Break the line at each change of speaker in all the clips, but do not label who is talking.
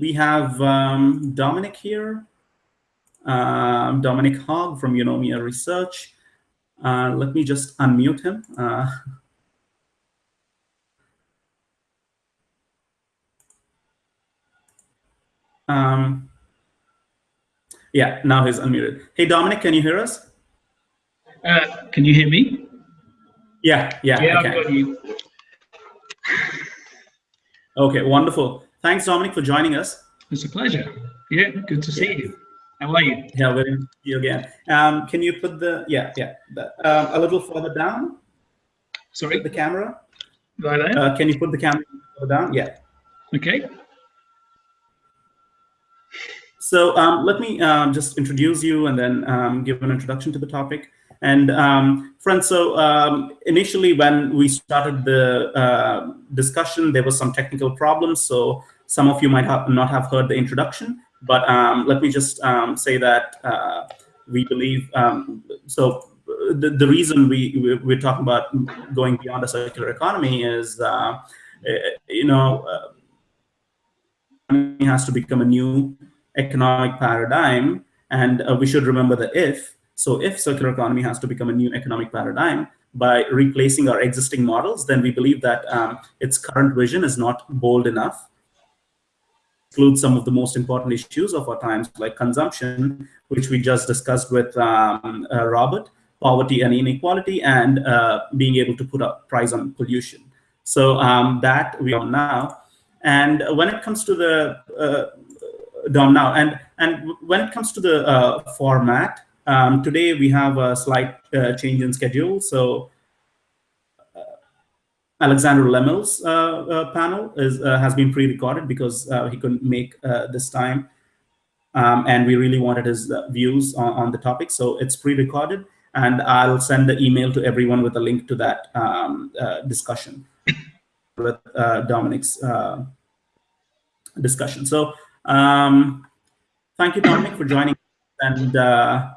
we have um, Dominic here, um, Dominic Hogg from Eunomia Research. Uh, let me just unmute him. Uh, um, yeah, now he's unmuted. Hey, Dominic, can you hear us?
Uh, can you hear me?
Yeah, yeah.
Yeah, I've got you.
Okay, wonderful. Thanks, Dominic, for joining us.
It's a pleasure. Yeah, good to see yeah. you. How are you?
Yeah, to see you again. Um, can you put the, yeah, yeah, the, um, a little further down?
Sorry?
The camera?
Right?
Uh, can you put the camera down? Yeah.
Okay.
So um, let me um, just introduce you and then um, give an introduction to the topic. And um, friends, so um, initially when we started the uh, discussion, there was some technical problems. So some of you might have not have heard the introduction, but um, let me just um, say that uh, we believe, um, so the, the reason we, we, are talking about going beyond a circular economy is, uh, you know, uh, has to become a new economic paradigm. And uh, we should remember the if, so if circular economy has to become a new economic paradigm by replacing our existing models, then we believe that um, its current vision is not bold enough include some of the most important issues of our times, like consumption, which we just discussed with um, uh, Robert, poverty and inequality, and uh, being able to put a price on pollution. So um, that we are now. And when it comes to the uh, DOM now, and, and when it comes to the uh, format, um, today we have a slight uh, change in schedule. So uh, Alexander Lemel's uh, uh, panel is, uh, has been pre-recorded because he couldn't make this time. Um, and we really wanted his views on, on, the topic. So it's pre-recorded and I'll send the email to everyone with a link to that um, discussion with Dominic's discussion. So um, thank you, Dominic, for joining. And uh,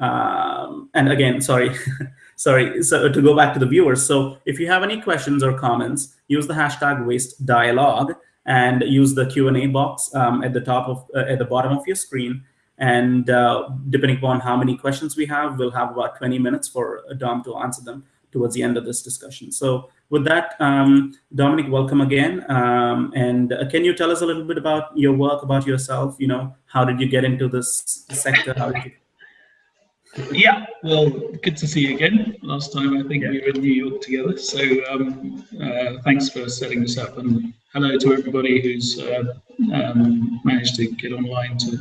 um, and again, sorry, sorry. So to go back to the viewers. So if you have any questions or comments, use the hashtag waste dialogue and use the Q&A box um, at the top of uh, at the bottom of your screen. And uh, depending upon how many questions we have, we'll have about 20 minutes for Dom to answer them towards the end of this discussion. So with that, um, Dominic, welcome again. Um, and uh, can you tell us a little bit about your work, about yourself? You know, how did you get into this sector? How did you
yeah, well, good to see you again. Last time I think yeah. we were in New York together. So um, uh, thanks for setting this up, and hello to everybody who's uh, um, managed to get online to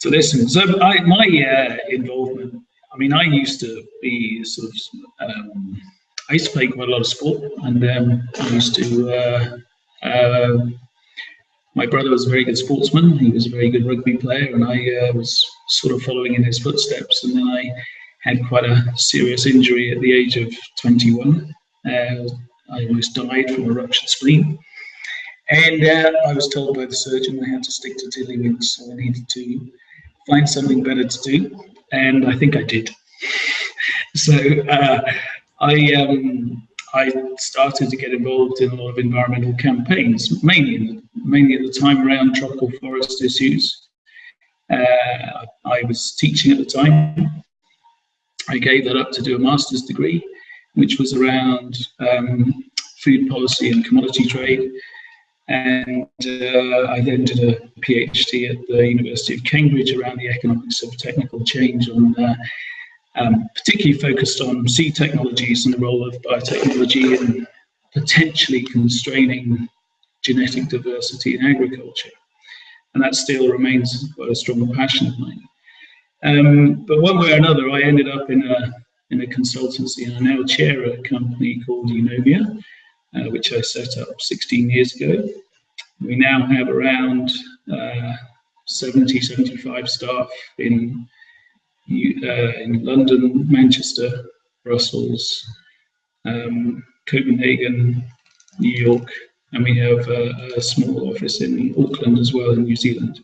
to listen. So I, my uh, involvement, I mean, I used to be sort of, um, I used to play quite a lot of sport, and um, I used to uh, uh, my brother was a very good sportsman. He was a very good rugby player, and I uh, was sort of following in his footsteps. And then I had quite a serious injury at the age of 21. Uh, I almost died from a ruptured spleen. And uh, I was told by the surgeon I had to stick to tiddlywinks, so I needed to find something better to do. And I think I did. so uh, I um, I started to get involved in a lot of environmental campaigns, mainly mainly at the time around tropical forest issues. Uh, I was teaching at the time. I gave that up to do a master's degree, which was around um, food policy and commodity trade. And uh, I then did a PhD at the University of Cambridge around the economics of technical change on uh, um, particularly focused on seed technologies and the role of biotechnology in potentially constraining genetic diversity in agriculture. And that still remains quite a strong passion of mine. Um, but one way or another, I ended up in a, in a consultancy and I now chair a company called Eunomia, uh, which I set up 16 years ago. We now have around uh, 70, 75 staff in uh, in London, Manchester, Brussels, um, Copenhagen, New York, and we have a, a, small office in Auckland as well in New Zealand.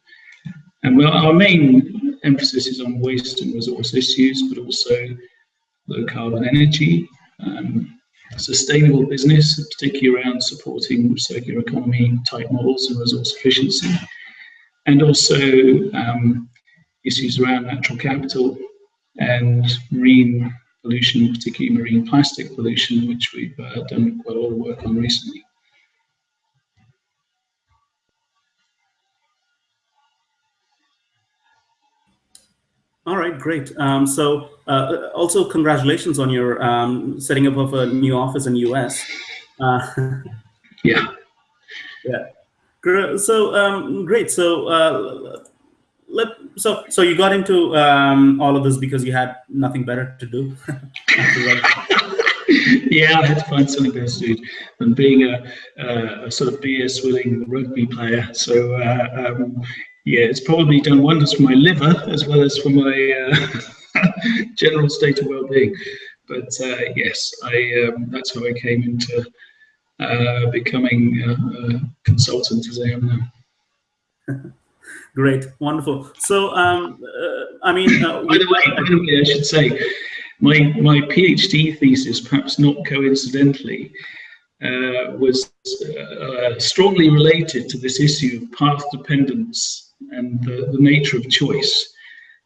And our main emphasis is on waste and resource issues, but also low carbon energy, um, sustainable business, particularly around supporting circular economy type models and resource efficiency, and also um, issues around natural capital and marine pollution, particularly marine plastic pollution, which we've uh, done quite a lot of work on recently.
All right, great. Um, so uh, also congratulations on your um, setting up of a new office in US.
Uh, yeah.
Yeah. So um, great. So uh, let so so you got into um, all of this because you had nothing better to do.
yeah, I had to find something better to do than being a, a, a sort of beer swilling rugby player. So uh, um, yeah, it's probably done wonders for my liver as well as for my uh, general state of well-being. But uh, yes, I um, that's how I came into uh, becoming a, consultant as I am
now. Great, wonderful. So, um, uh, I mean,
uh, by the way, by the way, I should say, my my PhD thesis, perhaps not coincidentally, uh, was uh, strongly related to this issue of path dependence and the, the, nature of choice,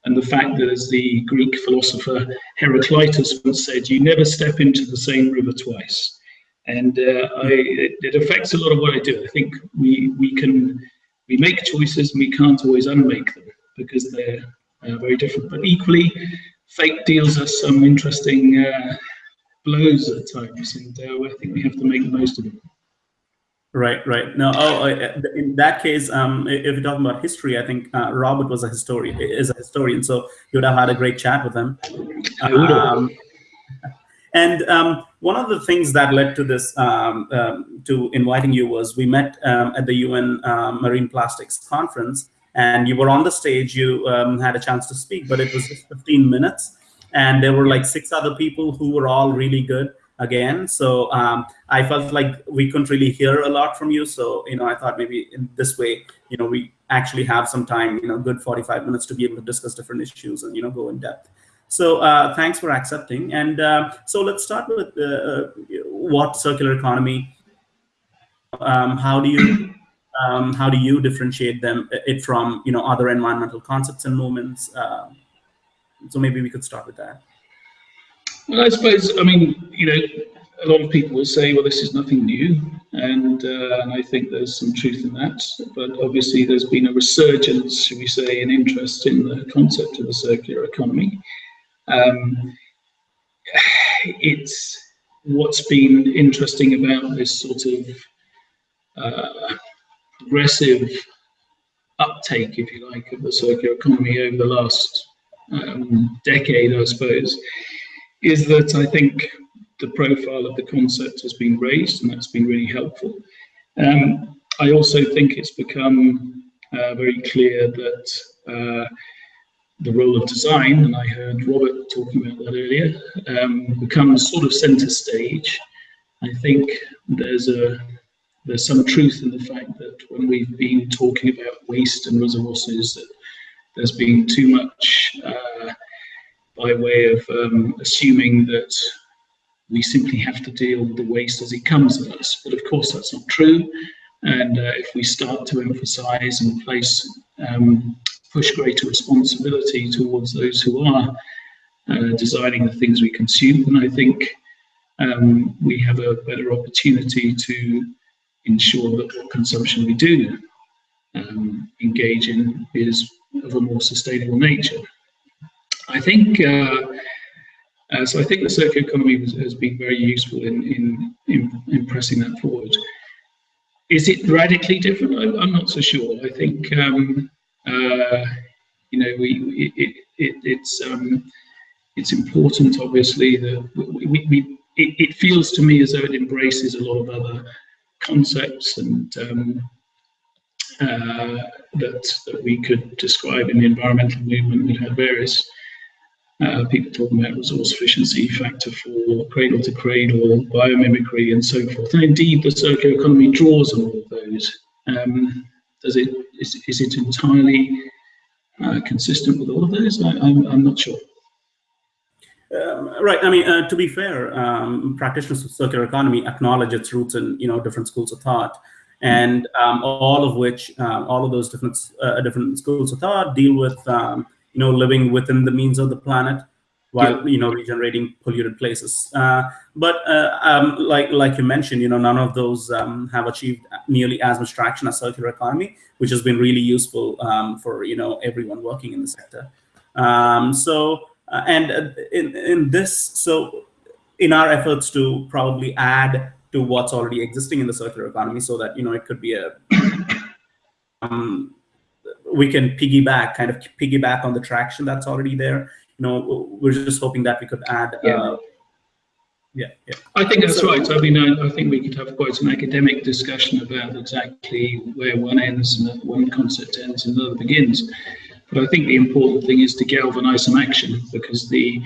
and the fact that, as the Greek philosopher Heraclitus once said, you never step into the same river twice. And uh, I, it, it, affects a lot of what I do. I think we, we can we make choices and we can't always unmake them because they're uh, very different. But equally, fate deals us some interesting uh, blows at times, and uh, I think we have to make the most of them.
Right, right. No, oh, in that case, um, if you're talking about history, I think uh, Robert was a historian, is a historian, so you would have had a great chat with him.
I would have. Um,
and um, one of the things that led to this, um, um, to inviting you was we met um, at the UN um, Marine Plastics Conference and you were on the stage, you um, had a chance to speak, but it was just 15 minutes. And there were like six other people who were all really good again. So I felt like we couldn't really hear a lot from you. So, you know, I thought maybe in this way, you know, we actually have some time, you know, good 45 minutes to be able to discuss different issues and, you know, go in depth. So uh, thanks for accepting. And uh, so let's start with uh, what circular economy, um, how do you um, how do you differentiate them it from you know other environmental concepts and movements? Um, so maybe we could start with that.
Well, I suppose I mean you know a lot of people will say, well, this is nothing new, and, uh, and I think there's some truth in that. But obviously, there's been a resurgence, should we say, in interest in the concept of the circular economy. Um, it's what's been interesting about this sort of uh, progressive uptake, if you like, of the circular economy over the last um, decade, I suppose, is that I think the profile of the concept has been raised, and that's been really helpful. Um, I also think it's become uh, very clear that uh, the role of design, and I heard Robert talking about that earlier, um, becomes sort of center stage. I think there's a there's some truth in the fact that when we've been talking about waste and resources, that there's been too much uh, by way of um, assuming that we simply have to deal with the waste as it comes at us. But of course, that's not true. And uh, if we start to emphasize and place um, push greater responsibility towards those who are uh, designing the things we consume. then I think um, we have a better opportunity to ensure that what consumption we do um, engage in is of a more sustainable nature. I think uh, uh, so. I think the circular economy has, been very useful in, in, in in pressing that forward. Is it radically different? I, am not so sure. I think um, uh, you know, we it, it, it's um, it's important, obviously, that we, we it, it, feels to me as though it embraces a lot of other concepts and um, uh, that that we could describe in the environmental movement. We have various uh, people talking about resource efficiency, factor four, cradle to cradle, biomimicry, and so forth. And indeed, the circular economy draws on all of those. Um, does it is, is it entirely uh, consistent with all of those? I, am I'm, I'm not sure.
Um, right. I mean, uh, to be fair, um, practitioners of circular economy acknowledge its roots in you know different schools of thought, and um, all of which, um, all of those different uh, different schools of thought deal with um, you know living within the means of the planet, while you know regenerating polluted places. Uh, but uh, um, like like you mentioned, you know none of those have achieved nearly as much traction as circular economy, which has been really useful for you know everyone working in the sector. so. Uh, and uh, in, in this, so in our efforts to probably add to what's already existing in the circular economy so that, you know, it could be a, um, we can piggyback, kind of piggyback on the traction that's already there. You know, we're just hoping that we could add
yeah. Uh, yeah, yeah. I think that's so, right. I mean, I, I, think we could have quite an academic discussion about exactly where one ends and one concept ends and another begins. But I think the important thing is to galvanize some action because the,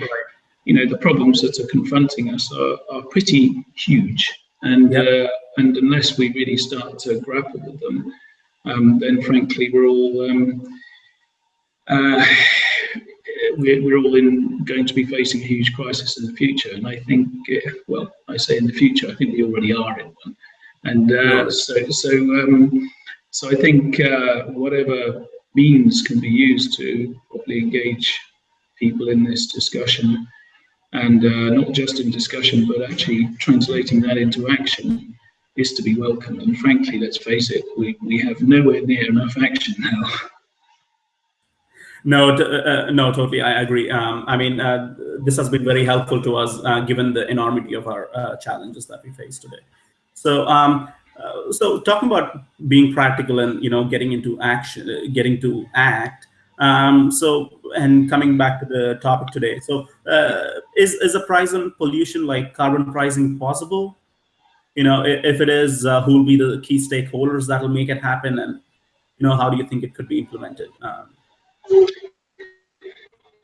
you know, the problems that are confronting us are, are pretty huge. And, yep. uh, and unless we really start to grapple with them, then frankly, we're all, um, uh, we're, we're all in going to be facing a huge crisis in the future. And I think, uh, well, I say in the future, I think we already are in one. And uh, so, so, um, so I think uh, whatever means can be used to properly engage people in this discussion and uh, not just in discussion but actually translating that into action is to be welcomed and frankly let's face it we, we have nowhere near enough action now
no, uh, no, totally. I agree. Um, I mean, uh, this has been very helpful to us, uh, given the enormity of our uh, challenges that we face today. So, um, uh, so talking about being practical and you know getting into action, uh, getting to act. Um, so and coming back to the topic today. So uh, is is a price on pollution like carbon pricing possible? You know, if, it is, uh, who will be the key stakeholders that will make it happen, and you know, how do you think it could be implemented? Um,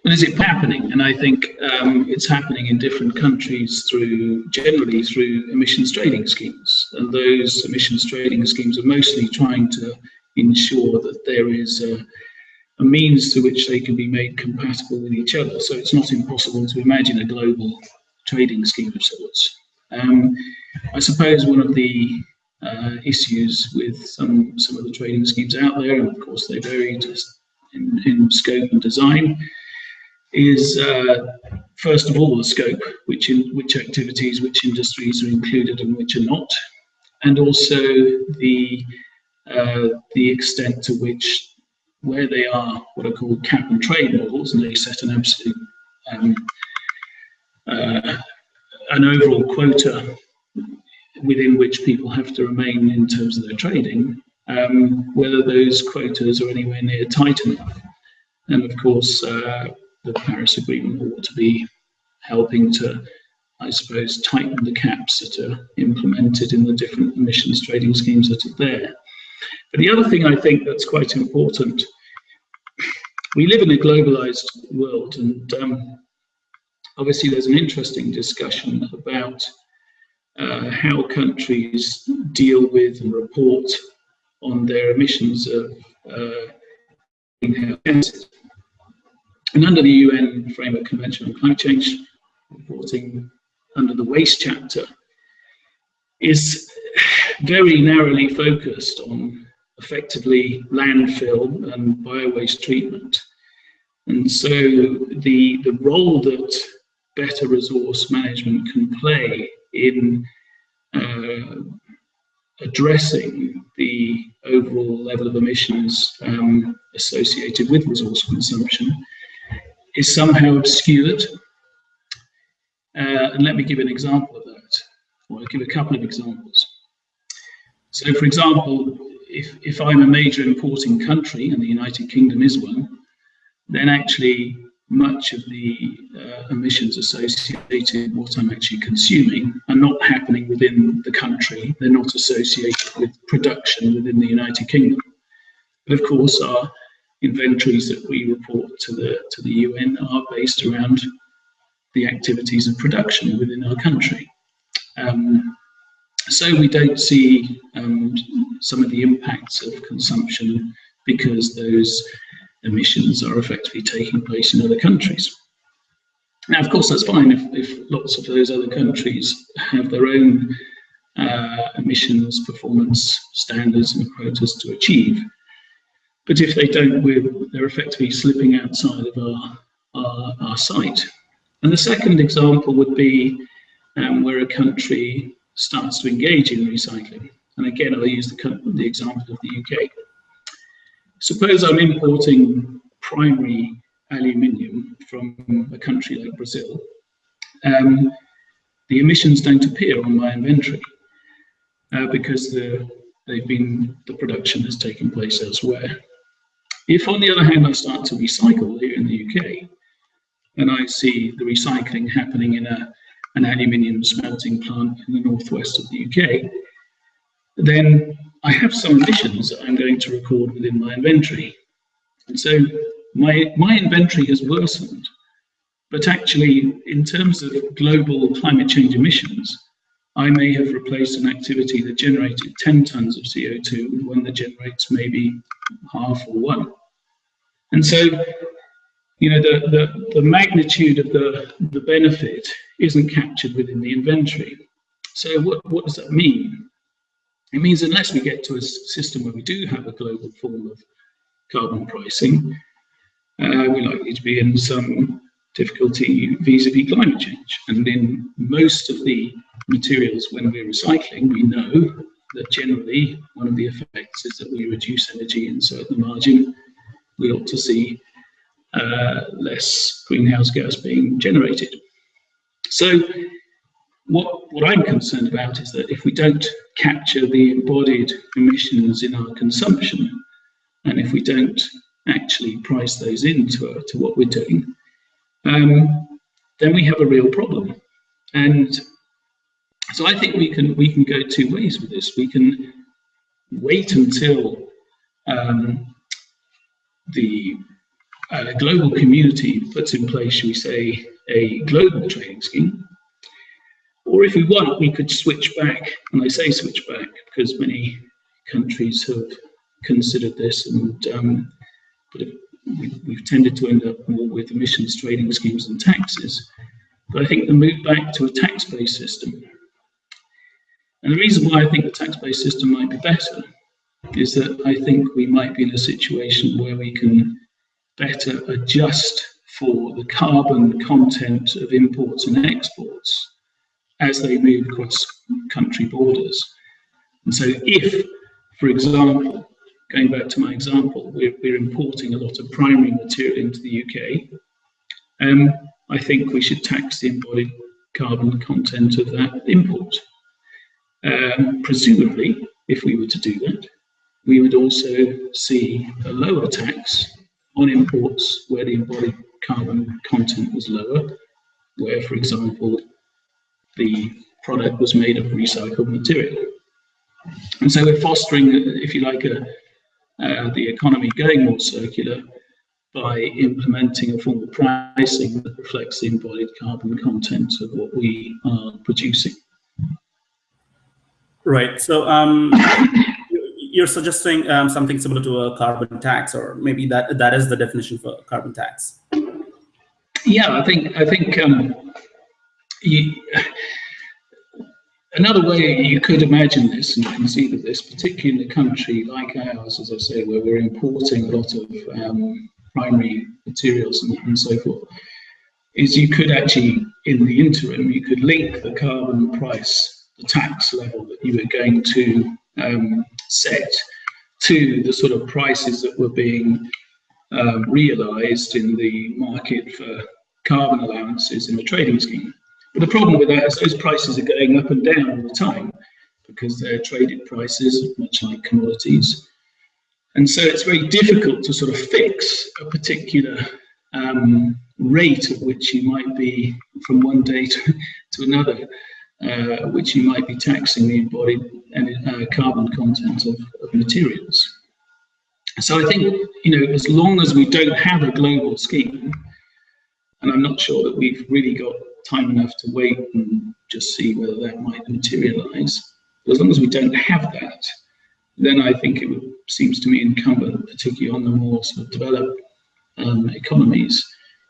and is it happening? And I think um, it's happening in different countries through generally through emissions trading schemes. And those emissions trading schemes are mostly trying to ensure that there is a, a means to which they can be made compatible with each other. So it's not impossible to imagine a global trading scheme of sorts. Um, I suppose one of the uh, issues with some some of the trading schemes out there, and of course they vary just in, in scope and design, is uh, first of all the scope, which in which activities, which industries are included and which are not, and also the uh, the extent to which where they are what are called cap and trade models, and they set an absolute um, uh, an overall quota within which people have to remain in terms of their trading, um, whether those quotas are anywhere near tight enough. And of course, uh, the Paris Agreement ought to be helping to, I suppose, tighten the caps that are implemented in the different emissions trading schemes that are there. But the other thing I think that's quite important, we live in a globalized world and um, obviously there's an interesting discussion about uh, how countries deal with and report on their emissions of uh, greenhouse gases. And under the UN Framework Convention on Climate Change, reporting under the waste chapter is very narrowly focused on effectively landfill and biowaste treatment. And so the, the role that better resource management can play in uh, addressing the overall level of emissions um, associated with resource consumption is somehow obscured. Uh, and let me give an example of that, or I'll give a couple of examples. So for example, if, if I'm a major importing country, and the United Kingdom is one, then actually much of the uh, emissions associated with what I'm actually consuming are not happening within the country. They're not associated with production within the United Kingdom. But of course, our inventories that we report to the to the UN are based around the activities of production within our country. Um, so we don't see um, some of the impacts of consumption because those emissions are effectively taking place in other countries. Now, of course, that's fine if, if lots of those other countries have their own uh, emissions performance standards and quotas to achieve. But if they don't, we're, they're effectively slipping outside of our, our, our sight. And the second example would be um, where a country starts to engage in recycling. And again, I'll use the, the example of the UK. Suppose I'm importing primary aluminium from a country like Brazil. Um, the emissions don't appear on my inventory uh, because the, they've been the production has taken place elsewhere. If, on the other hand, I start to recycle here in the UK, and I see the recycling happening in a, an aluminium smelting plant in the northwest of the UK, then I have some emissions that I'm going to record within my inventory. And so my, my inventory has worsened, but actually in terms of global climate change emissions, I may have replaced an activity that generated 10 tons of CO2 with one that generates maybe half or one. And so, you know, the, the, the magnitude of the, the benefit isn't captured within the inventory. So what, what does that mean? It means unless we get to a system where we do have a global form of carbon pricing, uh, we're likely to be in some difficulty vis-a-vis -vis climate change. And in most of the materials when we're recycling, we know that generally one of the effects is that we reduce energy and so at the margin we ought to see uh, less greenhouse gas being generated. So what, what I'm concerned about is that if we don't capture the embodied emissions in our consumption, and if we don't actually price those into uh, to what we're doing, um, then we have a real problem. And so I think we can we can go two ways with this. We can wait until um, the uh, global community puts in place, should we say, a global trading scheme. Or if we want, we could switch back, and I say switch back because many countries have considered this and um, but we've tended to end up more with emissions trading schemes and taxes. But I think the move back to a tax-based system, and the reason why I think the tax-based system might be better is that I think we might be in a situation where we can better adjust for the carbon content of imports and exports as they move across country borders. And so if, for example, going back to my example, we're, we're importing a lot of primary material into the UK. Um, I think we should tax the embodied carbon content of that import. Um, presumably, if we were to do that, we would also see a lower tax on imports where the embodied carbon content was lower, where, for example, the product was made of recycled material. And so we're fostering, if you like, a, uh, the economy going more circular by implementing a form of pricing that reflects the embodied carbon content of what we are producing.
Right. So um, you're suggesting um, something similar to a carbon tax, or maybe that that is the definition for carbon tax.
Yeah, I think I think um, you, Another way you could imagine this and conceive of this, particularly in a country like ours, as I say, where we're importing a lot of um, primary materials and, and, so forth, is you could actually, in the interim, you could link the carbon price, the tax level that you were going to um, set to the sort of prices that were being um, realized in the market for carbon allowances in the trading scheme. But the problem with that is those prices are going up and down all the time because they're traded prices, much like commodities. And so it's very difficult to sort of fix a particular um, rate at which you might be from one day to, to another, uh, which you might be taxing the embodied uh, carbon content of, of materials. So I think, you know, as long as we don't have a global scheme, and I'm not sure that we've really got time enough to wait and just see whether that might materialize. But as long as we don't have that, then I think it would, seems to me incumbent, particularly on the more sort of developed um, economies,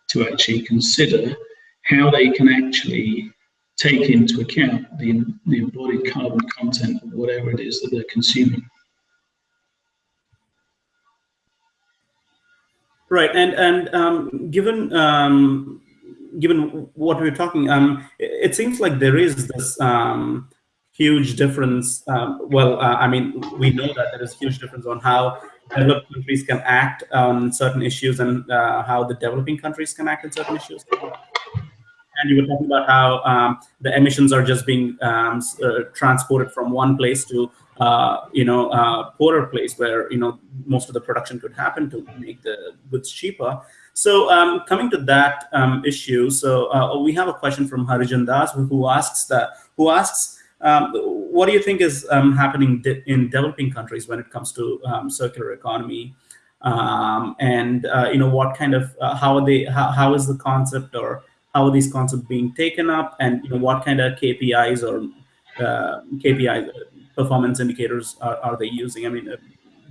to actually consider how they can actually take into account the, the embodied carbon content of whatever it is that they're consuming.
Right, and and um, given um, given what we're talking, um, it, seems like there is this um, huge difference. Um, well, uh, I mean, we know that there is huge difference on how developed countries can act on certain issues and uh, how the developing countries can act on certain issues. And you were talking about how um, the emissions are just being um, uh, transported from one place to, uh, you know, uh, poorer place where, you know, most of the production could happen to make the goods cheaper. So um, coming to that um, issue, so uh, we have a question from Harijan Das who asks that, who asks, um, what do you think is um, happening in developing countries when it comes to um, circular economy? Um, and uh, you know what kind of uh, how are they how, how is the concept or how are these concepts being taken up and you know what kind of KPIs or uh, KPI performance indicators are, are they using? I mean, uh,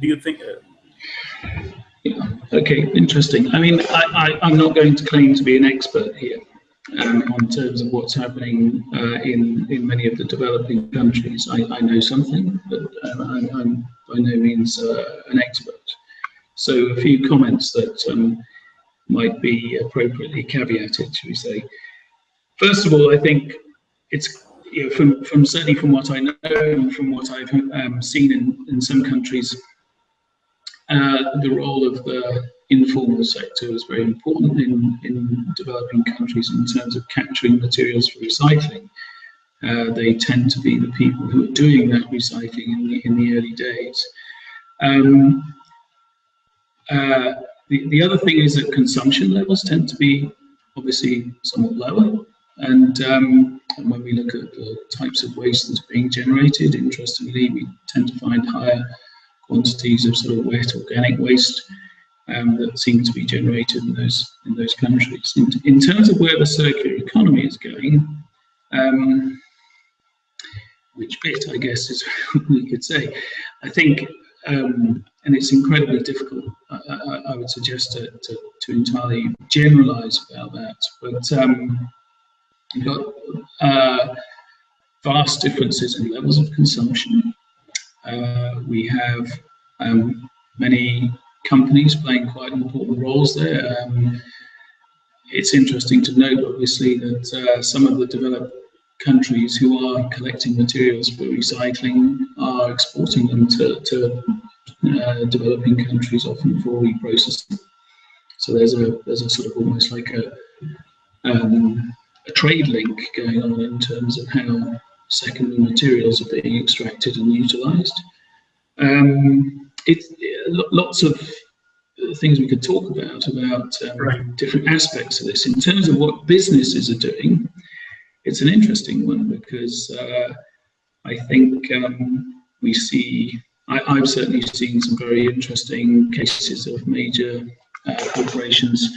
do you think?
Uh. Okay, interesting. I mean, I, am not going to claim to be an expert here um, on terms of what's happening uh, in in many of the developing countries. I, I know something, but um, I'm, I'm, by no means uh, an expert. So a few comments that um, might be appropriately caveated, should we say. First of all, I think it's you know, from, from certainly from what I know and from what I've um, seen in, in some countries, uh, the role of the informal sector is very important in, in developing countries in terms of capturing materials for recycling. Uh, they tend to be the people who are doing that recycling in the, in the early days. Um, uh, the, the other thing is that consumption levels tend to be obviously somewhat lower. And, um, and when we look at the types of waste that's being generated, interestingly, we tend to find higher quantities of sort of wet organic waste um, that seem to be generated in those in those countries. In, in terms of where the circular economy is going, um, which bit I guess is we could say. I think um, and it's incredibly difficult, I, I, I would suggest, to, to, to, entirely generalize about that. But um, you've got uh, vast differences in levels of consumption. Uh, we have um, many companies playing quite important roles there. Um, it's interesting to note, obviously, that uh, some of the developed countries who are collecting materials for recycling are exporting them to, to uh, developing countries, often for reprocessing. So there's a there's a sort of almost like a um, a trade link going on in terms of how secondary materials are being extracted and utilized. Um, it's lots of things we could talk about about um, right. different aspects of this. In terms of what businesses are doing, it's an interesting one because uh, I think um, we see, I, have certainly seen some very interesting cases of major uh, corporations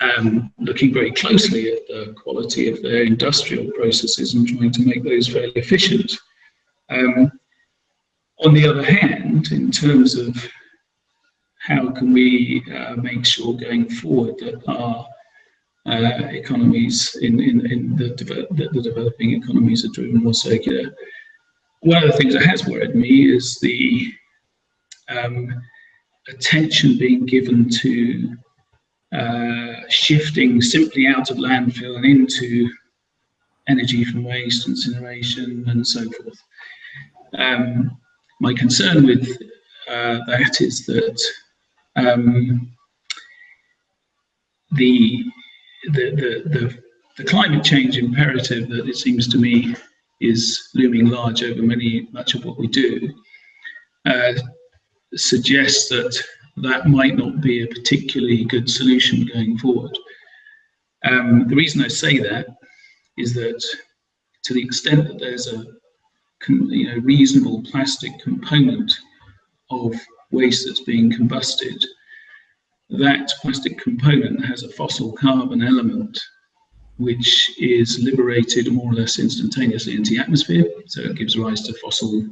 um, looking very closely at the quality of their industrial processes and trying to make those fairly efficient. Um, on the other hand, in terms of how can we uh, make sure going forward that our uh, economies in, in, in the, the, the, developing economies are driven more circular. One of the things that has worried me is the um, attention being given to uh, shifting simply out of landfill and into energy from waste, incineration, and so forth. Um, my concern with uh, that is that um, the the, the, the, the climate change imperative that it seems to me is looming large over many much of what we do uh, suggests that that might not be a particularly good solution going forward. Um, the reason I say that is that to the extent that there's a you know, reasonable plastic component of waste that's being combusted, that plastic component has a fossil carbon element which is liberated more or less instantaneously into the atmosphere. So it gives rise to fossil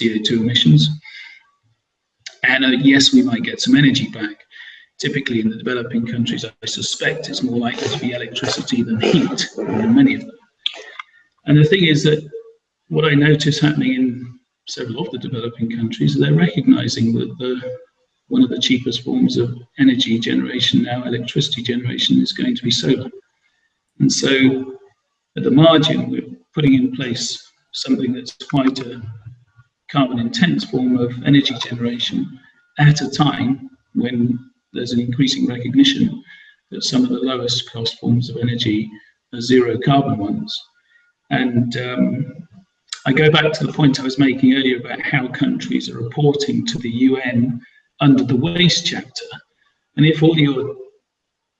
CO2 emissions. And uh, yes, we might get some energy back. typically in the developing countries, I suspect it's more likely to be electricity than heat in many of them. And the thing is that what I notice happening in several of the developing countries, they're recognizing that the one of the cheapest forms of energy generation now, electricity generation, is going to be solar. And so at the margin, we're putting in place something that's quite a carbon intense form of energy generation at a time when there's an increasing recognition that some of the lowest cost forms of energy are zero carbon ones. And um, I go back to the point I was making earlier about how countries are reporting to the UN under the waste chapter. And if all your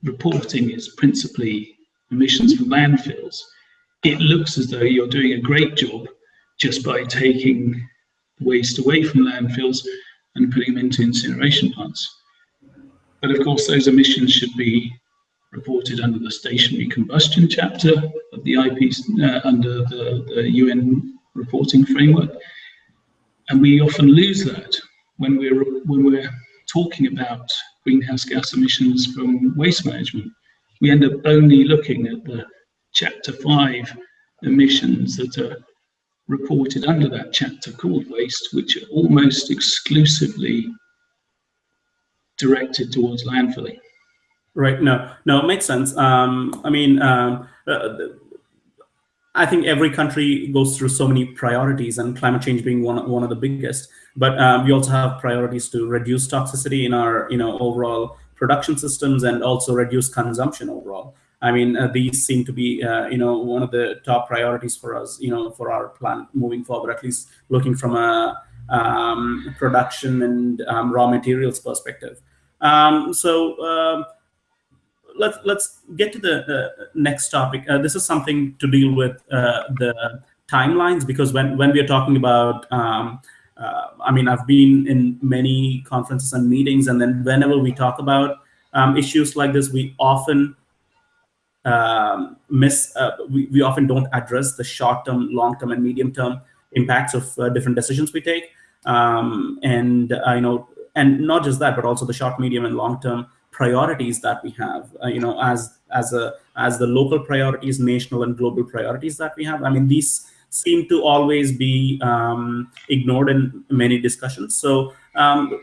reporting is principally emissions from landfills, it looks as though you're doing a great job just by taking waste away from landfills and putting them into incineration plants. But of course, those emissions should be reported under the stationary combustion chapter of the IP, uh, under the, the UN reporting framework. And we often lose that when we're, when we're talking about greenhouse gas emissions from waste management. We end up only looking at the chapter five emissions that are reported under that chapter called waste, which are almost exclusively directed towards landfilling.
Right. No, no, it makes sense. Um, I mean, um, uh, I think every country goes through so many priorities, and climate change being one one of the biggest. But um, we also have priorities to reduce toxicity in our, you know, overall production systems, and also reduce consumption overall. I mean, uh, these seem to be, uh, you know, one of the top priorities for us, you know, for our plan moving forward. At least looking from a um, production and um, raw materials perspective. Um, so um, let's let's get to the, next topic. Uh, this is something to deal with uh, the timelines because when when we are talking about um, uh, I mean, I've been in many conferences and meetings, and then whenever we talk about um, issues like this, we often um, miss, uh, we, we often don't address the short-term, long-term, and medium-term impacts of uh, different decisions we take. Um, and, uh, you know, and not just that, but also the short, medium, and long-term priorities that we have, uh, you know, as as a as the local priorities, national and global priorities that we have. I mean, these seem to always be um, ignored in many discussions. So um,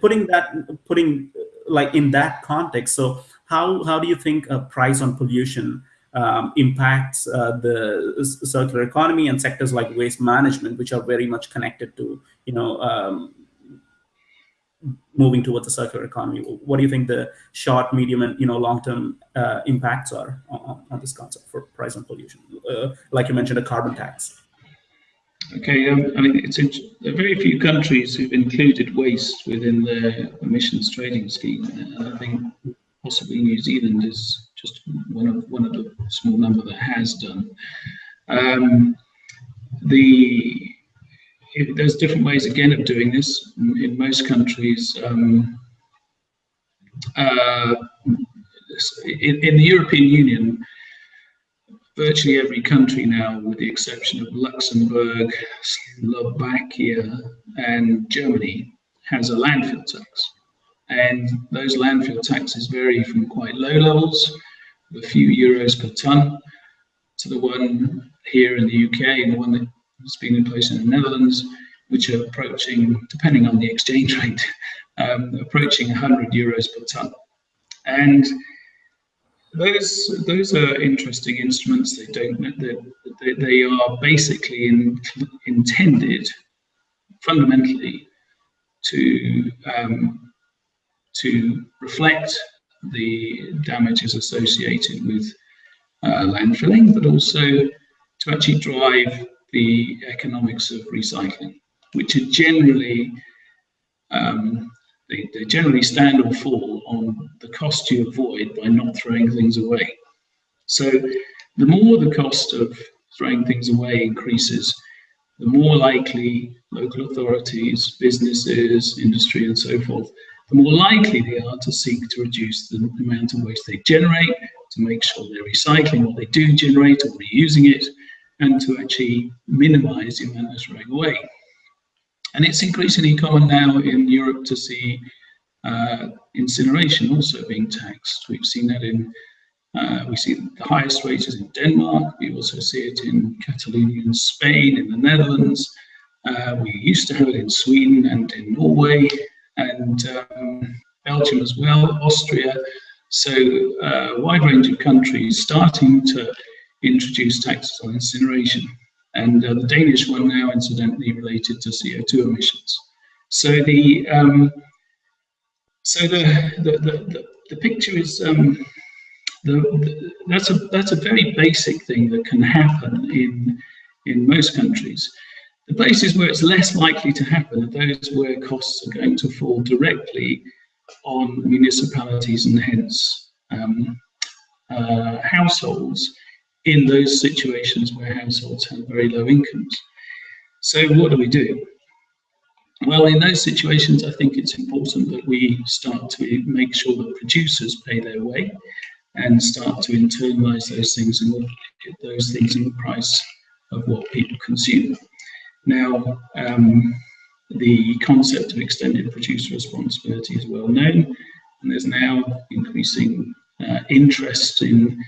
putting that putting like in that context, so how how do you think a price on pollution um, impacts uh, the circular economy and sectors like waste management, which are very much connected to you know um, moving towards a circular economy. What do you think the short, medium, and you know long-term uh, impacts are on, on, this concept for price on pollution? Uh, like you mentioned, a carbon tax.
Okay, um, I mean, it's are very few countries who've included waste within their emissions trading scheme. And I think possibly New Zealand is just one of one of the small number that has done. Um, the it, there's different ways again of doing this. In most countries, um, uh, in, in, the European Union, virtually every country now, with the exception of Luxembourg, Slovakia, and Germany, has a landfill tax. And those landfill taxes vary from quite low levels, a few euros per ton, to the one here in the UK and the one that has been in place in the Netherlands, which are approaching, depending on the exchange rate, um, approaching 100 euros per ton. And those those are interesting instruments. They don't they, they are basically in, intended fundamentally to um, to reflect the damages associated with uh, landfilling, but also to actually drive the economics of recycling, which are generally um, they, they generally stand or fall on the cost you avoid by not throwing things away. So the more the cost of throwing things away increases, the more likely local authorities, businesses, industry, and so forth, the more likely they are to seek to reduce the amount of waste they generate, to make sure they're recycling what they do generate or reusing it, and to actually minimize the amount that's throwing away. And it's increasingly common now in Europe to see uh, incineration also being taxed. We've seen that in, uh, we see the highest rates in Denmark, we also see it in Catalonia in Spain, in the Netherlands, uh, we used to have it in Sweden and in Norway, and um, Belgium as well, Austria, so uh, a wide range of countries starting to introduce taxes on incineration. And uh, the Danish one now incidentally related to CO2 emissions. So the um, so the, the, the, the, picture is um, the, the, that's a that's a very basic thing that can happen in in most countries. The places where it's less likely to happen are those where costs are going to fall directly on municipalities and hence um, uh, households in those situations where households have very low incomes. So what do we do? Well, in those situations, I think it's important that we start to make sure that producers pay their way and start to internalize those things and look at those things in the price of what people consume. Now, um, the concept of extended producer responsibility is well known, and there's now increasing uh, interest in.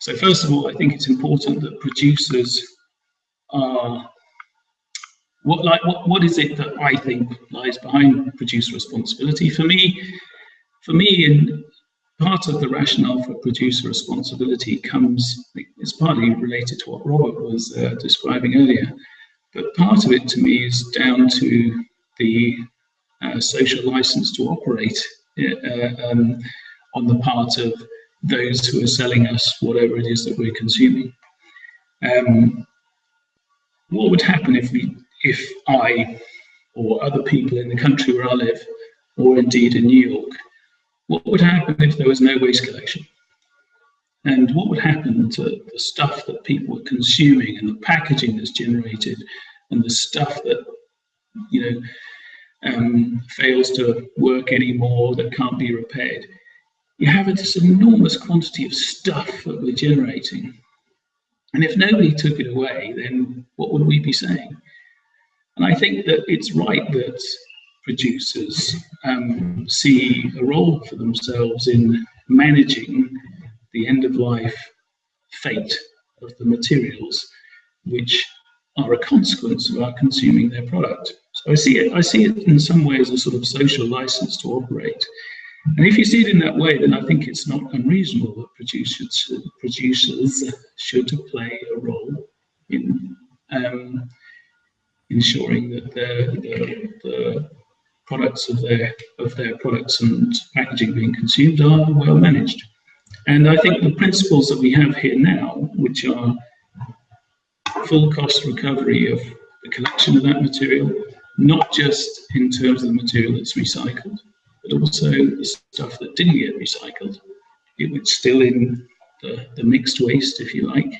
So, first of all, I think it's important that producers are. What like what, what is it that I think lies behind producer responsibility? For me, for me, in part of the rationale for producer responsibility comes, it's partly related to what Robert was uh, describing earlier, but part of it to me is down to the uh, social license to operate uh, um, on the part of those who are selling us whatever it is that we're consuming. Um, what would happen if we, if I or other people in the country where I live, or indeed in New York, what would happen if there was no waste collection? and what would happen to the stuff that people were consuming and the packaging that's generated and the stuff that you know um, fails to work anymore that can't be repaired you have this enormous quantity of stuff that we're generating and if nobody took it away then what would we be saying and i think that it's right that producers um, see a role for themselves in managing the end of life fate of the materials which are a consequence of our consuming their product. So I see it, I see it in some ways as a sort of social license to operate. And if you see it in that way, then I think it's not unreasonable that producers, producers should play a role in um, ensuring that the, the, the, products of their of their products and packaging being consumed are well managed. And I think the principles that we have here now, which are full cost recovery of the collection of that material, not just in terms of the material that's recycled, but also stuff that didn't get recycled. It was still in the, the mixed waste, if you like,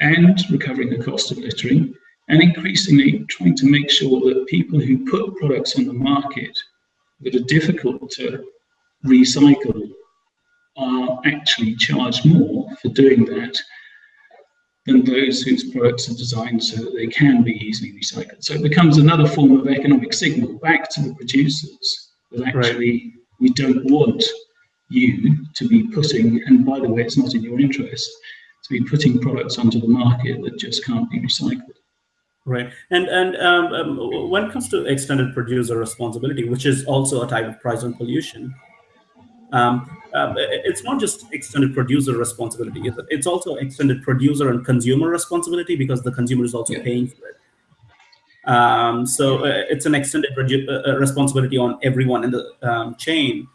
and recovering the cost of littering, and increasingly trying to make sure that people who put products on the market that are difficult to recycle are actually charged more for doing that than those whose products are designed so that they can be easily recycled. So it becomes another form of economic signal back to the producers that actually right. we don't want you to be putting, and by the way, it's not in your interest, to be putting products onto the market that just can't be recycled.
Right, and and um, um, when it comes to extended producer responsibility, which is also a type of price on pollution, um, uh, it's not just extended producer responsibility. It's also extended producer and consumer responsibility because the consumer is also yeah. paying for it. Um, so uh, it's an extended uh, uh, responsibility on everyone in the um, chain,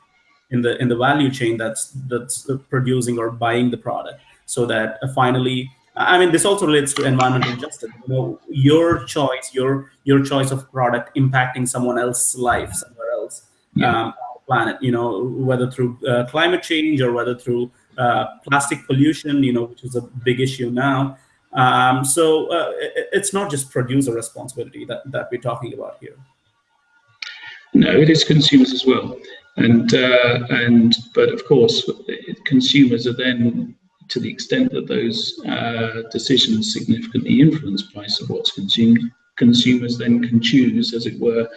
in the in the value chain that's that's producing or buying the product, so that uh, finally, I mean, this also relates to environmental justice. You know, your choice, your your choice of product impacting someone else's life somewhere else. Yeah. Um, planet, you know, whether through uh, climate change or whether through uh, plastic pollution, you know, which is a big issue now. Um, so uh, it, it's not just producer responsibility that, that we're talking about here.
No, it is consumers as well. And, uh, and but of course, consumers are then, to the extent that those uh, decisions significantly influence price of what's consumed, consumers then can choose, as it were,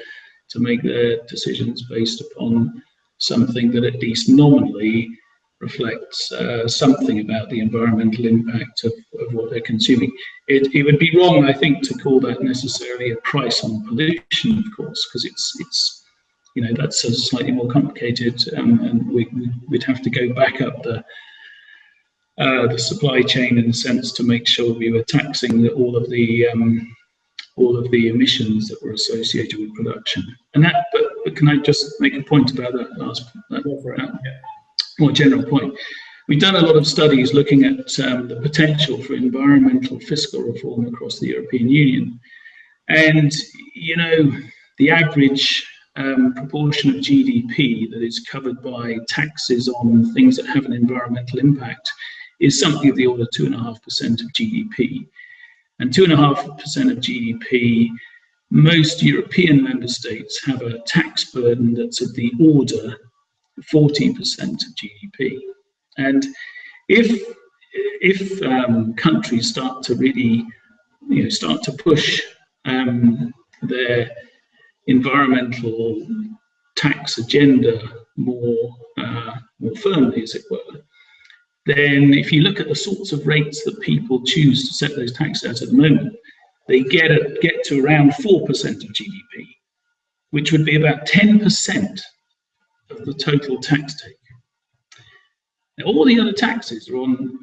to make their decisions based upon something that at least nominally reflects uh, something about the environmental impact of, of what they're consuming. It, it would be wrong, I think, to call that necessarily a price on pollution, of course, because it's it's you know that's a slightly more complicated, um, and we, would have to go back up the uh, the supply chain in a sense to make sure we were taxing the, all of the um, all of the emissions that were associated with production. And that, but, but can I just make a point about that last that, that more general point? We've done a lot of studies looking at um, the potential for environmental fiscal reform across the European Union. And, you know, the average um, proportion of GDP that is covered by taxes on things that have an environmental impact is something of the order 2.5% of GDP. And 2.5% of GDP, most European member states have a tax burden that's of the order 14% of GDP. And if, if um, countries start to really you know, start to push um, their environmental tax agenda more, uh, more firmly, as it were, then if you look at the sorts of rates that people choose to set those taxes at at the moment, they get, a, get to around 4% of GDP, which would be about 10% of the total tax take. Now, all the other taxes are on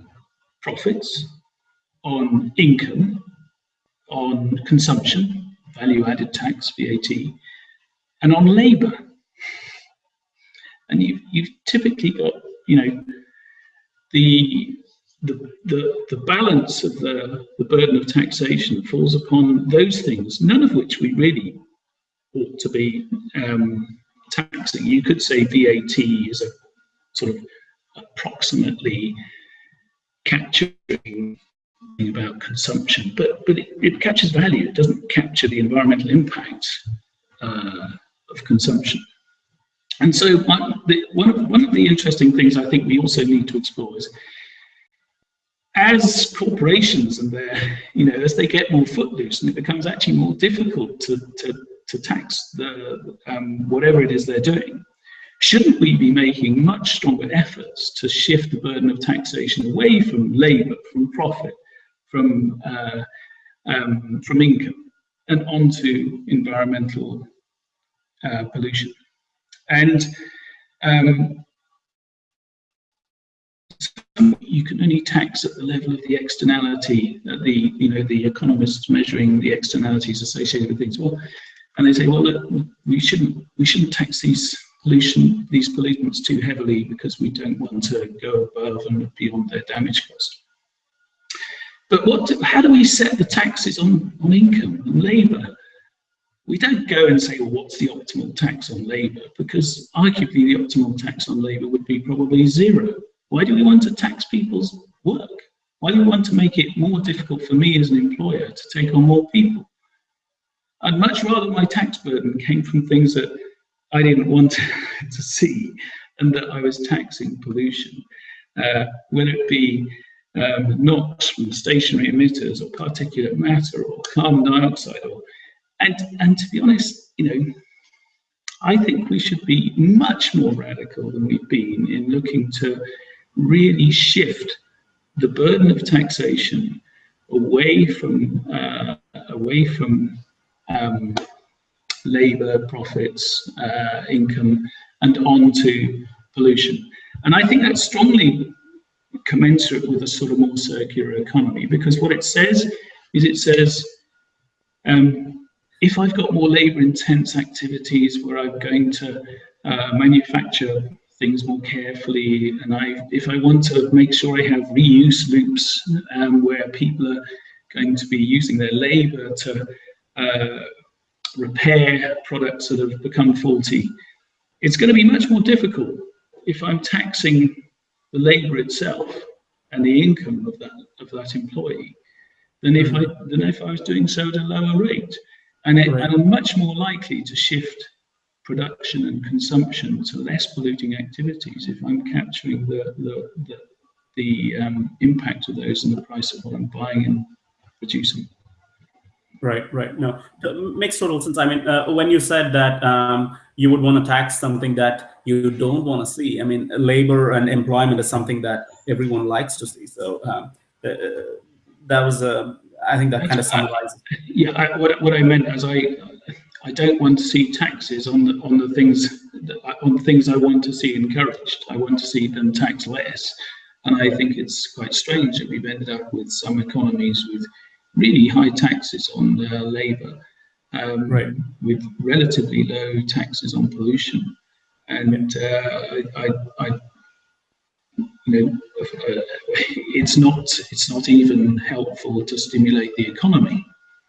profits, on income, on consumption, value added tax, VAT, and on labour. And you've, you've typically got, you know, the, the, the, the balance of the, the burden of taxation falls upon those things, none of which we really ought to be um, taxing. You could say VAT is a sort of approximately capturing about consumption, but but it, it, captures value. It doesn't capture the environmental impact uh, of consumption. And so one, the, one, of, one of the interesting things I think we also need to explore is as corporations and their, you know, as they get more footloose and it becomes actually more difficult to, to, to tax the, um, whatever it is they're doing, shouldn't we be making much stronger efforts to shift the burden of taxation away from labor, from profit, from, uh, um, from income and onto environmental uh, pollution? And um, you can only tax at the level of the externality, the you know the economists measuring the externalities associated with things. Well, and they say, well, look, we shouldn't we shouldn't tax these pollution these pollutants too heavily because we don't want to go above and beyond their damage cost. But what? how do we set the taxes on on income and labour? we don't go and say, well, what's the optimal tax on labour? Because arguably the optimal tax on labour would be probably zero. Why do we want to tax people's work? Why do we want to make it more difficult for me as an employer to take on more people? I'd much rather my tax burden came from things that I didn't want to see and that I was taxing pollution, uh, whether it be um, NOx from stationary emitters or particulate matter or carbon dioxide or and, and to be honest, you know, I think we should be much more radical than we've been in looking to really shift the burden of taxation away from uh, away from um, labour, profits, uh, income, and onto pollution. And I think that's strongly commensurate with a sort of more circular economy because what it says is it says um, if I've got more labor intense activities where I'm going to uh, manufacture things more carefully and I, if I want to make sure I have reuse loops um, where people are going to be using their labor to repair products that have become faulty, it's going to be much more difficult if I'm taxing the labor itself and the income of that of that employee than if I than if I was doing so at a lower rate and, it, right. and are much more likely to shift production and consumption to less polluting activities if I'm capturing the, the, the, the um, impact of those and the price of what I'm buying and producing.
Right, right. No, makes total sense. I mean, uh, when you said that um, you would want to tax something that you don't want to see, I mean, labor and employment is something that everyone likes to see. So um, uh, that was a, I think that kind of summarizes.
Yeah, I, what, what I meant is I, I don't want to see taxes on the on the things on things I want to see encouraged. I want to see them tax less, and I think it's quite strange that we've ended up with some economies with really high taxes on uh, labour, um,
right.
with relatively low taxes on pollution. And uh, I, I, you know, uh, it's not it's not even helpful to stimulate the economy.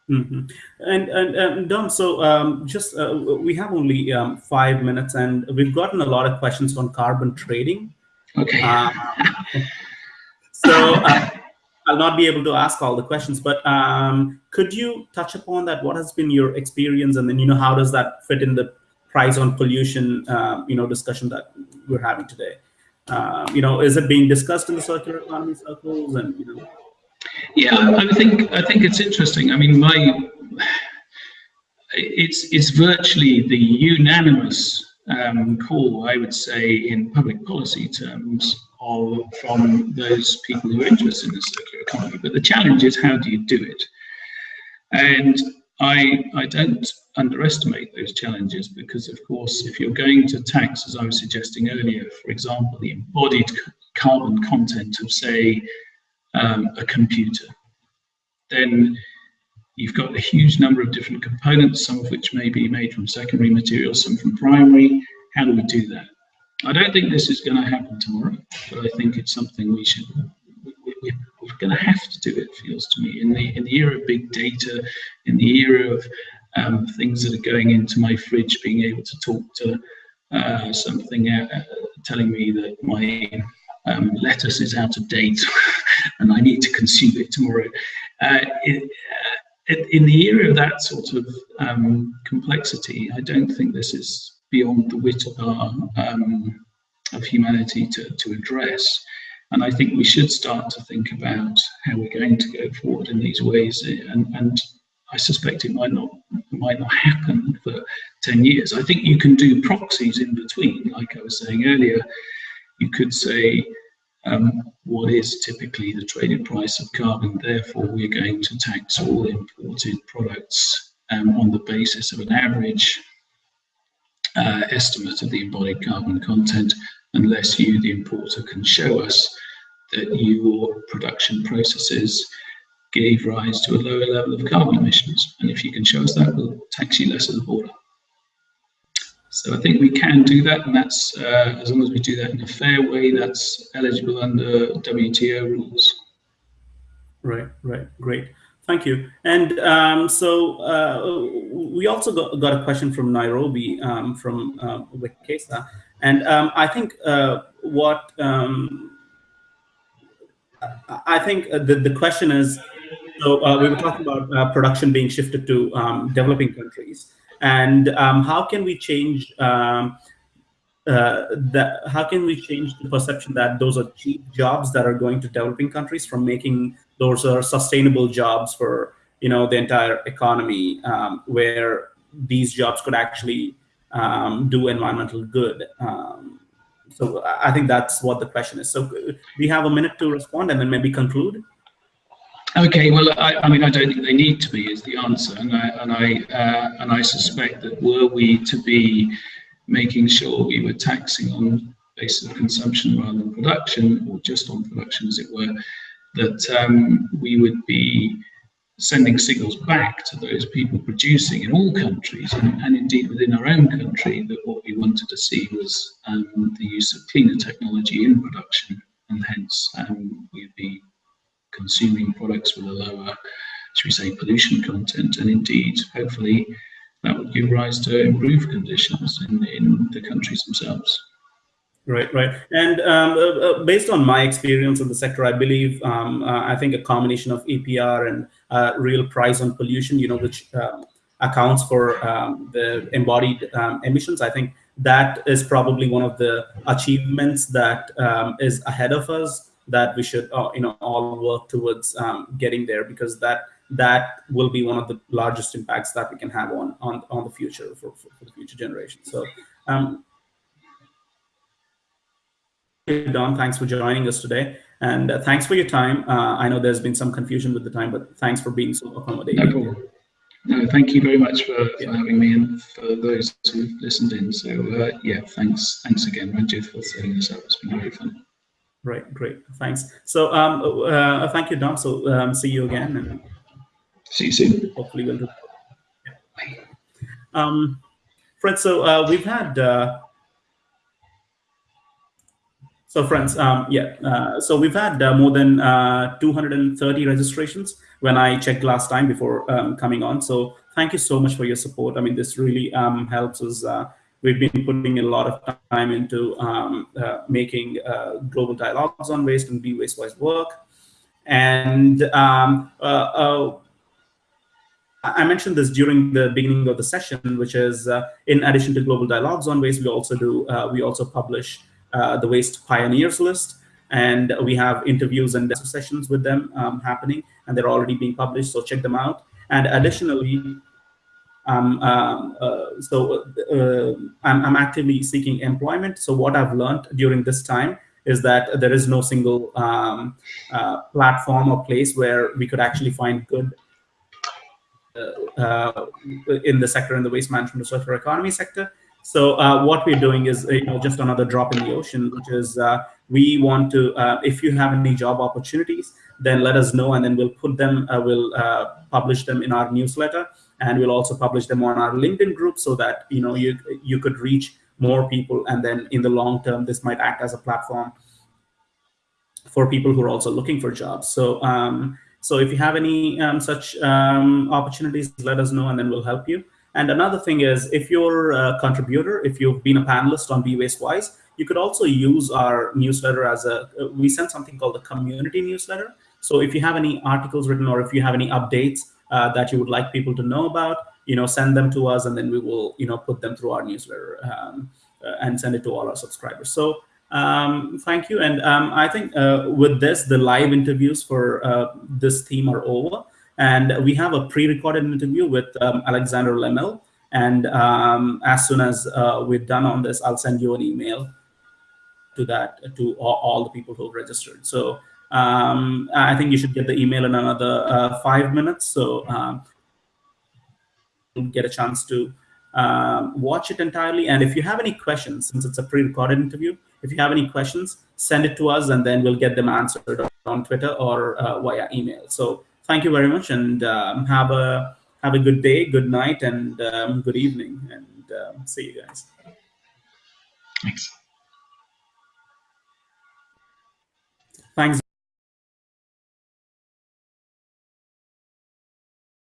Mm -hmm. And and um, Dom, so um, just uh, we have only um, five minutes, and we've gotten a lot of questions on carbon trading.
Okay. Uh,
so uh, I'll not be able to ask all the questions, but um, could you touch upon that? What has been your experience, and then you know how does that fit in the price on pollution, uh, you know, discussion that we're having today? Uh, you know, is it being discussed in the circular economy circles, and you know?
Yeah, I think I think it's interesting. I mean, my it's it's virtually the unanimous um, call, I would say, in public policy terms, of, from those people who are interested in the circular economy. But the challenge is how do you do it? And I, I don't underestimate those challenges because, of course, if you're going to tax, as I was suggesting earlier, for example, the embodied carbon content of, say, um, a computer, then you've got a huge number of different components, some of which may be made from secondary materials, some from primary. How do we do that? I don't think this is going to happen tomorrow, but I think it's something we should. We, are going to have to do it. Feels to me in the in the era of big data, in the era of um, things that are going into my fridge, being able to talk to uh, something uh, telling me that my um, lettuce is out of date and I need to consume it tomorrow. Uh, it, uh, in the era of that sort of um, complexity, I don't think this is beyond the wit of our um, of humanity to, to address. And I think we should start to think about how we're going to go forward in these ways. And, and I suspect it might not might not happen for 10 years. I think you can do proxies in between, like I was saying earlier. You could say, um, what is typically the traded price of carbon? Therefore, we're going to tax all imported products um, on the basis of an average uh, estimate of the embodied carbon content unless you, the importer, can show us that your production processes gave rise to a lower level of carbon emissions. And if you can show us that, we'll tax you less at the border. So I think we can do that, and that's uh, as long as we do that in a fair way, that's eligible under WTO rules.
Right, right, great. Thank you. And um, so uh, we also got, got, a question from Nairobi um, from uh, Wikesa. And um, I think uh, what um, I think the, the question is, so uh, we were talking about uh, production being shifted to um, developing countries. And um, how can we change um, uh, that how can we change the perception that those are cheap jobs that are going to developing countries from making those are sustainable jobs for you know the entire economy um, where these jobs could actually um, do environmental good. Um, so i think that's what the question is. So we have a minute to respond and then maybe conclude?
Okay, well, I, I, mean, I don't think they need to be is the answer, and I and I uh, and I suspect that were we to be making sure we were taxing on basis of consumption rather than production, or just on production, as it were, that um, we would be sending signals back to those people producing in all countries and, and, indeed within our own country that what we wanted to see was um, the use of cleaner technology in production and hence um, we'd be consuming products with a lower, should we say, pollution content and indeed hopefully that would give rise to improved conditions in, in the countries themselves.
Right, right. And um, uh, uh, based on my experience in the sector, I believe, um, uh, I think a combination of EPR and uh, real price on pollution, you know, which um, accounts for um, the embodied um, emissions, I think that is probably one of the achievements that um, is ahead of us that we should, uh, you know, all work towards getting there because that that will be one of the largest impacts that we can have on on, on the future for, for, for the future generation. So, Dom, thanks for joining us today, and uh, thanks for your time. Uh, I know there's been some confusion with the time, but thanks for being so accommodating.
No no, thank you very much for, for having me and for those who listened in. So uh, yeah, thanks, thanks again, Ranjit, for setting this up. It's been very fun.
Right, great, thanks. So um, uh, thank you, Dom. So um, see you again, and
see you soon.
Hopefully, we'll. Do. Yeah. Um, Fred, so uh, we've had. So friends, um, yeah, uh, so we've had uh, more than uh, 230 registrations when I checked last time before um, coming on. So thank you so much for your support. I mean, this really um, helps us. Uh, we've been putting a lot of time into um, uh, making uh, global dialogues on waste and be waste-wise work. And um, I mentioned this during the beginning of the session, which is in addition to global dialogues on waste, we also do we also publish the waste pioneers list and we have interviews and sessions with them um, happening and they're already being published so check them out. And additionally um, um, uh, so uh, I'm, I'm, actively seeking employment. So what I've learned during this time is that there is no single um, uh, platform or place where we could actually find good uh, uh, in the sector in the waste management circular economy sector so uh, what we're doing is you know just another drop in the ocean which is we want to, uh, if you have any job opportunities, then let us know and then we'll put them, uh, we'll uh, publish them in our newsletter and we'll also publish them on our LinkedIn group so that, you know, you, you could reach more people and then in the long term, this might act as a platform for people who are also looking for jobs. So, um, so if you have any um, such um, opportunities, let us know and then we'll help you. And another thing is, if you're a contributor, if you've been a panelist on Be Waste Wise, you could also use our newsletter as a, we send something called the community newsletter. So if you have any articles written or if you have any updates uh, that you would like people to know about, you know, send them to us and then we will, you know, put them through our newsletter um, uh, and send it to all our subscribers. So um, thank you. And um, I think uh, with this, the live interviews for uh, this theme are over. And we have a pre-recorded interview with um, Alexander Lemille. And um, as soon as uh, we're done on this, I'll send you an email to that to all, all the people who registered. So um, I think you should get the email in another uh, five minutes. So um, get a chance to um, watch it entirely. And if you have any questions, since it's a pre-recorded interview, if you have any questions, send it to us and then we'll get them answered on Twitter or uh, via email. So thank you very much and um, have a have a good day, good night, and um, good evening, and um, see you guys.
Thanks.